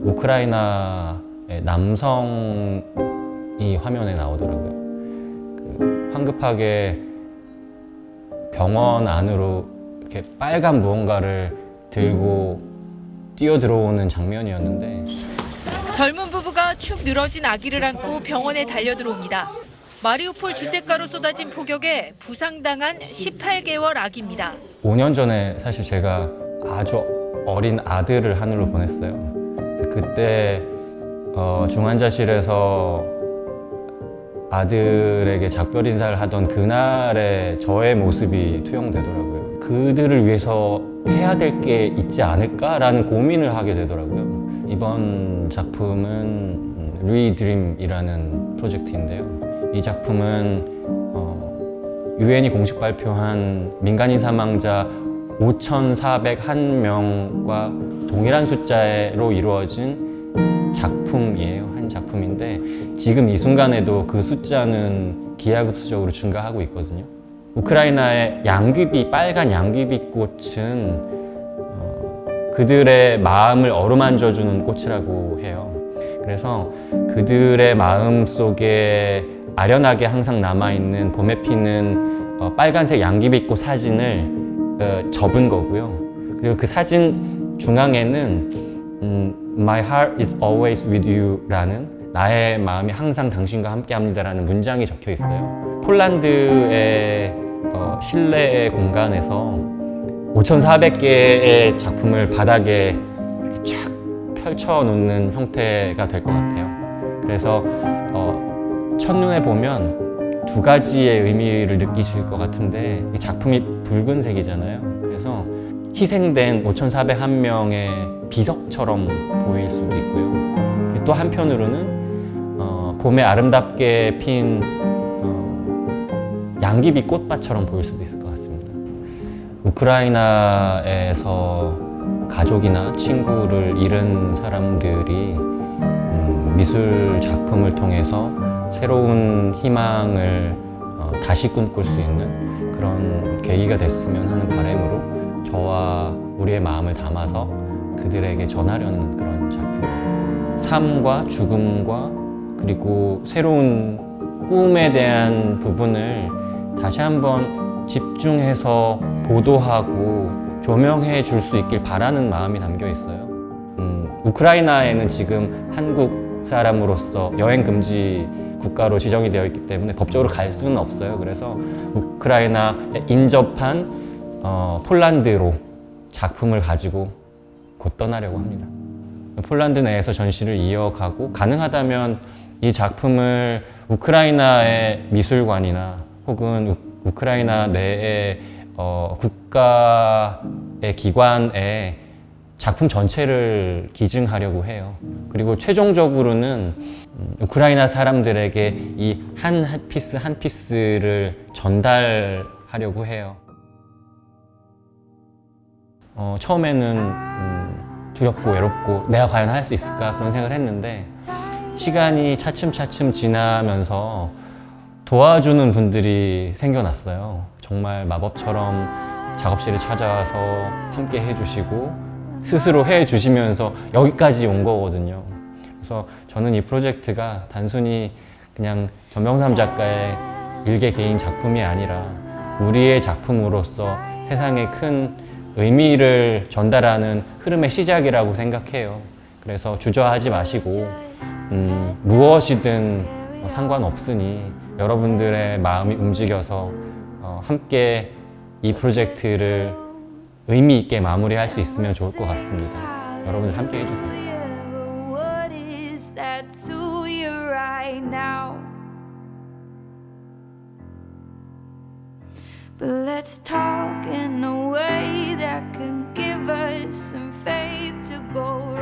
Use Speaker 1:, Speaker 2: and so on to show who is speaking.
Speaker 1: 우크라이나의 남성이 화면에 나오더라고요. 그 황급하게 병원 안으로 이렇게 빨간 무언가를 들고 뛰어 들어오는 장면이었는데
Speaker 2: 젊은 부부가 축 늘어진 아기를 안고 병원에 달려들어옵니다. 마리우폴 주택가로 쏟아진 폭격에 부상당한 18개월 아기입니다.
Speaker 1: 5년 전에 사실 제가 아주 어린 아들을 하늘로 보냈어요. 그때 어, 중환자실에서 아들에게 작별 인사를 하던 그날의 저의 모습이 투영되더라고요. 그들을 위해서 해야 될 게 있지 않을까라는 고민을 하게 되더라고요. 이번 작품은 Redream이라는 프로젝트인데요. 이 작품은 어, 유엔이 공식 발표한 민간인 사망자 5,401명과 동일한 숫자로 이루어진 작품이에요. 한 작품인데 지금 이 순간에도 그 숫자는 기하급수적으로 증가하고 있거든요. 우크라이나의 양귀비, 빨간 양귀비 꽃은 어, 그들의 마음을 어루만져주는 꽃이라고 해요. 그래서 그들의 마음 속에 아련하게 항상 남아있는 봄에 피는 어, 빨간색 양귀비꽃 사진을 어, 접은 거고요. 그리고 그 사진 중앙에는 음, My heart is always with you 라는 나의 마음이 항상 당신과 함께 합니다 라는 문장이 적혀 있어요. 폴란드의 어, 실내 공간에서 5,400개의 작품을 바닥에 이렇게 쫙 펼쳐 놓는 형태가 될 것 같아요. 그래서 어, 첫눈에 보면 두 가지의 의미를 느끼실 것 같은데 이 작품이 붉은색이잖아요. 그래서 희생된 5,401명의 비석처럼 보일 수도 있고요. 또 한편으로는 어, 봄에 아름답게 핀 어, 양귀비 꽃밭처럼 보일 수도 있을 것 같습니다. 우크라이나에서 가족이나 친구를 잃은 사람들이 음, 미술 작품을 통해서 새로운 희망을 어, 다시 꿈꿀 수 있는 그런 계기가 됐으면 하는 바람으로 저와 우리의 마음을 담아서 그들에게 전하려는 그런 작품이에요. 삶과 죽음과 그리고 새로운 꿈에 대한 부분을 다시 한번 집중해서 보도하고 조명해 줄 수 있길 바라는 마음이 담겨 있어요. 음, 우크라이나에는 지금 한국 사람으로서 여행 금지 국가로 지정이 되어 있기 때문에 법적으로 갈 수는 없어요. 그래서 우크라이나에 인접한 어, 폴란드로 작품을 가지고 곧 떠나려고 합니다. 폴란드 내에서 전시를 이어가고 가능하다면 이 작품을 우크라이나의 미술관이나 혹은 우, 우크라이나 내의 어, 국가의 기관에 작품 전체를 기증하려고 해요. 그리고 최종적으로는 음, 우크라이나 사람들에게 이 한 piece 한 piece를 전달하려고 해요. 어, 처음에는 음, 두렵고 외롭고 내가 과연 할 수 있을까 그런 생각을 했는데 시간이 차츰차츰 지나면서 도와주는 분들이 생겨났어요. 정말 마법처럼 작업실에 찾아와서 함께 해주시고 스스로 해주시면서 여기까지 온 거거든요. 그래서 저는 이 프로젝트가 단순히 그냥 전병삼 작가의 일개 개인 작품이 아니라 우리의 작품으로서 세상에 큰 의미를 전달하는 흐름의 시작이라고 생각해요. 그래서 주저하지 마시고 음, 무엇이든 뭐 상관없으니 여러분들의 마음이 움직여서 어, 함께 이 프로젝트를 의미 있게 마무리할 수 있으면 좋을 것 같습니다. 여러분들 함께 해주세요.
Speaker 3: But let's talk in a way that can give us some faith to go